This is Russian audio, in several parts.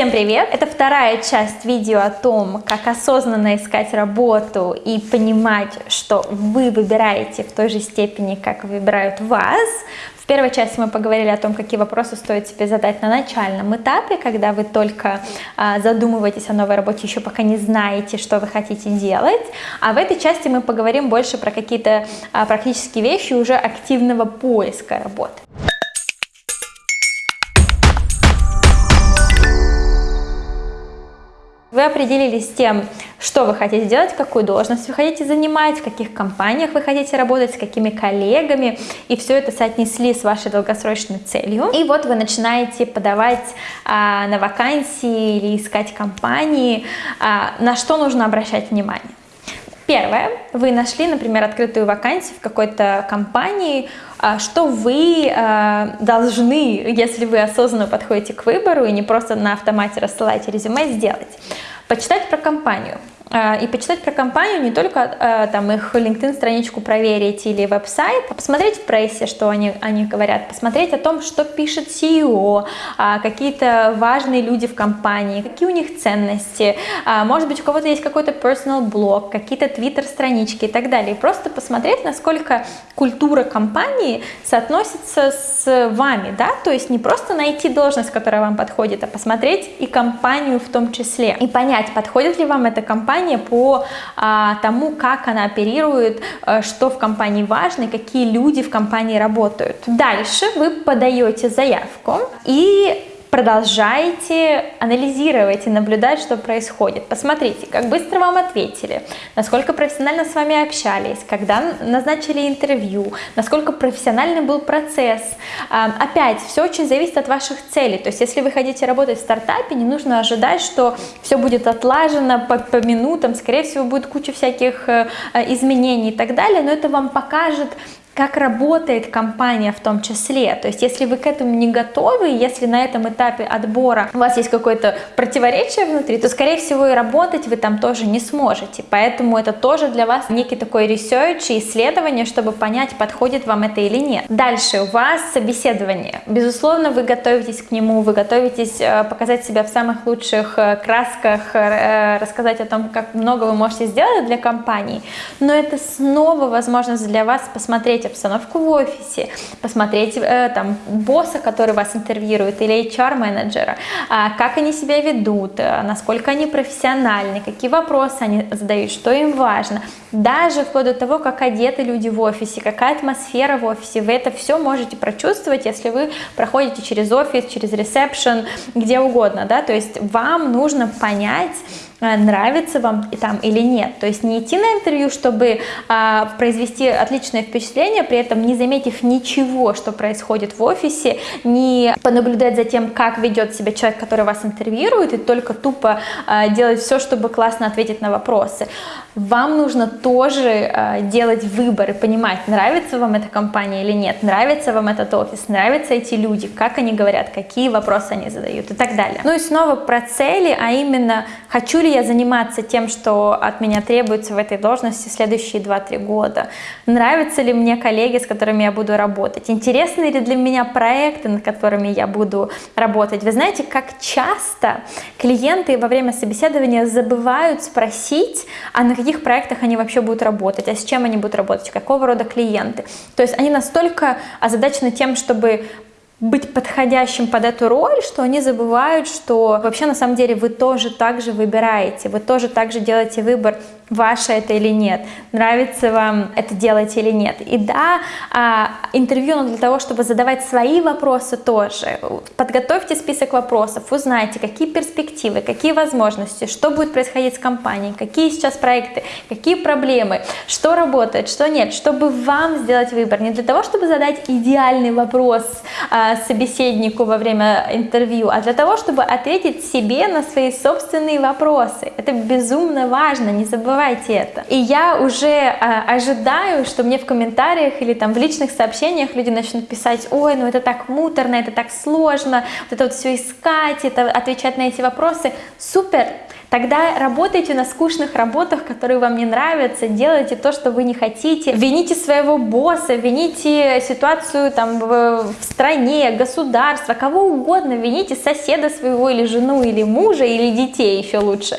Всем привет! Это вторая часть видео о том, как осознанно искать работу и понимать, что вы выбираете в той же степени, как выбирают вас. В первой части мы поговорили о том, какие вопросы стоит себе задать на начальном этапе, когда вы только а, задумываетесь о новой работе, еще пока не знаете, что вы хотите делать. А в этой части мы поговорим больше про какие-то а, практические вещи уже активного поиска работы. Вы определились с тем, что вы хотите делать, какую должность вы хотите занимать, в каких компаниях вы хотите работать, с какими коллегами, и все это соотнесли с вашей долгосрочной целью. И вот вы начинаете подавать а, на вакансии или искать компании, а, на что нужно обращать внимание. Первое, вы нашли, например, открытую вакансию в какой-то компании, а, что вы а, должны, если вы осознанно подходите к выбору и не просто на автомате рассылаете резюме, сделать. Почитать про компанию. А, и почитать про компанию не только а, там их LinkedIn страничку проверить или веб-сайт, а посмотреть в прессе, что они, они говорят, посмотреть о том, что пишет CEO, а, какие-то важные люди в компании, какие у них ценности, может быть у кого-то есть какой-то personal блог, какие-то твиттер странички и так далее. И просто посмотреть, насколько культура компании соотносится с вами, да, то есть не просто найти должность, которая вам подходит, а посмотреть и компанию в том числе, и понять, подходит ли вам эта компания, компания по а, тому, как она оперирует, а, что в компании важно какие люди в компании работают. Дальше вы подаете заявку и продолжайте анализировать и наблюдать, что происходит. Посмотрите, как быстро вам ответили, насколько профессионально с вами общались, когда назначили интервью, насколько профессиональный был процесс. А, опять, все очень зависит от ваших целей. То есть, если вы хотите работать в стартапе, не нужно ожидать, что все будет отлажено по, по минутам, скорее всего, будет куча всяких э, изменений и так далее, но это вам покажет как работает компания в том числе. То есть, если вы к этому не готовы, если на этом этапе отбора у вас есть какое-то противоречие внутри, то, скорее всего, и работать вы там тоже не сможете. Поэтому это тоже для вас некий такой research и исследование, чтобы понять, подходит вам это или нет. Дальше у вас собеседование. Безусловно, вы готовитесь к нему, вы готовитесь э, показать себя в самых лучших э, красках, э, рассказать о том, как много вы можете сделать для компании. Но это снова возможность для вас посмотреть обстановку в офисе, посмотреть э, там босса, который вас интервьюирует, или HR-менеджера, э, как они себя ведут, э, насколько они профессиональны, какие вопросы они задают, что им важно. Даже вплоть до того, как одеты люди в офисе, какая атмосфера в офисе, вы это все можете прочувствовать, если вы проходите через офис, через ресепшн, где угодно, да, то есть вам нужно понять, нравится вам и там или нет. То есть не идти на интервью, чтобы а, произвести отличное впечатление, при этом не заметив ничего, что происходит в офисе, не понаблюдать за тем, как ведет себя человек, который вас интервьюирует, и только тупо а, делать все, чтобы классно ответить на вопросы. Вам нужно тоже а, делать выбор и понимать, нравится вам эта компания или нет, нравится вам этот офис, нравятся эти люди, как они говорят, какие вопросы они задают и так далее. Ну и снова про цели, а именно, хочу ли я заниматься тем, что от меня требуется в этой должности следующие 2-3 года? Нравятся ли мне коллеги, с которыми я буду работать? Интересны ли для меня проекты, над которыми я буду работать? Вы знаете, как часто клиенты во время собеседования забывают спросить, а на каких проектах они вообще будут работать, а с чем они будут работать, какого рода клиенты. То есть они настолько озадачены тем, чтобы быть подходящим под эту роль, что они забывают, что вообще на самом деле вы тоже так же выбираете, вы тоже так же делаете выбор ваше это или нет, нравится вам это делать или нет. И да, а, интервью но для того, чтобы задавать свои вопросы тоже. Подготовьте список вопросов, узнайте, какие перспективы, какие возможности, что будет происходить с компанией, какие сейчас проекты, какие проблемы, что работает, что нет, чтобы вам сделать выбор. Не для того, чтобы задать идеальный вопрос а, собеседнику во время интервью, а для того, чтобы ответить себе на свои собственные вопросы. Это безумно важно, не забывайте забывайте это. И я уже э, ожидаю, что мне в комментариях или там в личных сообщениях люди начнут писать, ой, ну это так муторно, это так сложно, вот это вот все искать, это отвечать на эти вопросы. Супер! Тогда работайте на скучных работах, которые вам не нравятся, делайте то, что вы не хотите, вините своего босса, вините ситуацию там в, в стране, государство, кого угодно, вините соседа своего или жену, или мужа, или детей еще лучше,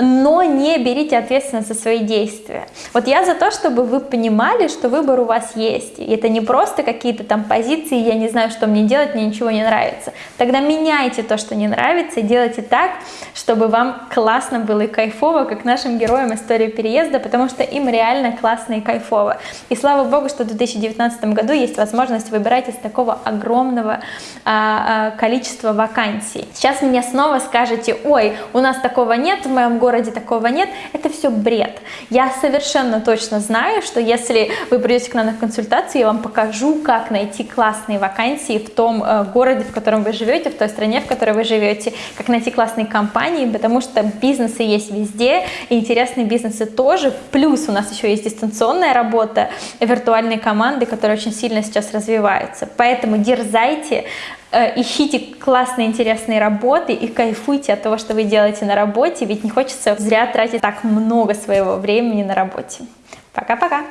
но не берите ответственность за свои действия. Вот я за то, чтобы вы понимали, что выбор у вас есть, и это не просто какие-то там позиции, я не знаю, что мне делать, мне ничего не нравится. Тогда меняйте то, что не нравится, и делайте так, чтобы вам классно было и кайфово, как нашим героям истории переезда, потому что им реально классно и кайфово. И слава богу, что в 2019 году есть возможность выбирать из такого огромного а, а, количества вакансий. Сейчас мне снова скажете, ой, у нас такого нет, в моем городе такого нет, это все бред. Я совершенно точно знаю, что если вы придете к нам на консультацию, я вам покажу, как найти классные вакансии в том э, городе, в котором вы живете, в той стране, в которой вы живете, как найти классные компании, потому что бизнесы есть везде, и интересные бизнесы тоже. Плюс у нас еще есть дистанционная работа, виртуальные команды, которые очень сильно сейчас развиваются. Поэтому дерзайте, э, ищите классные, интересные работы и кайфуйте от того, что вы делаете на работе, ведь не хочется зря тратить так много своего времени на работе. Пока-пока!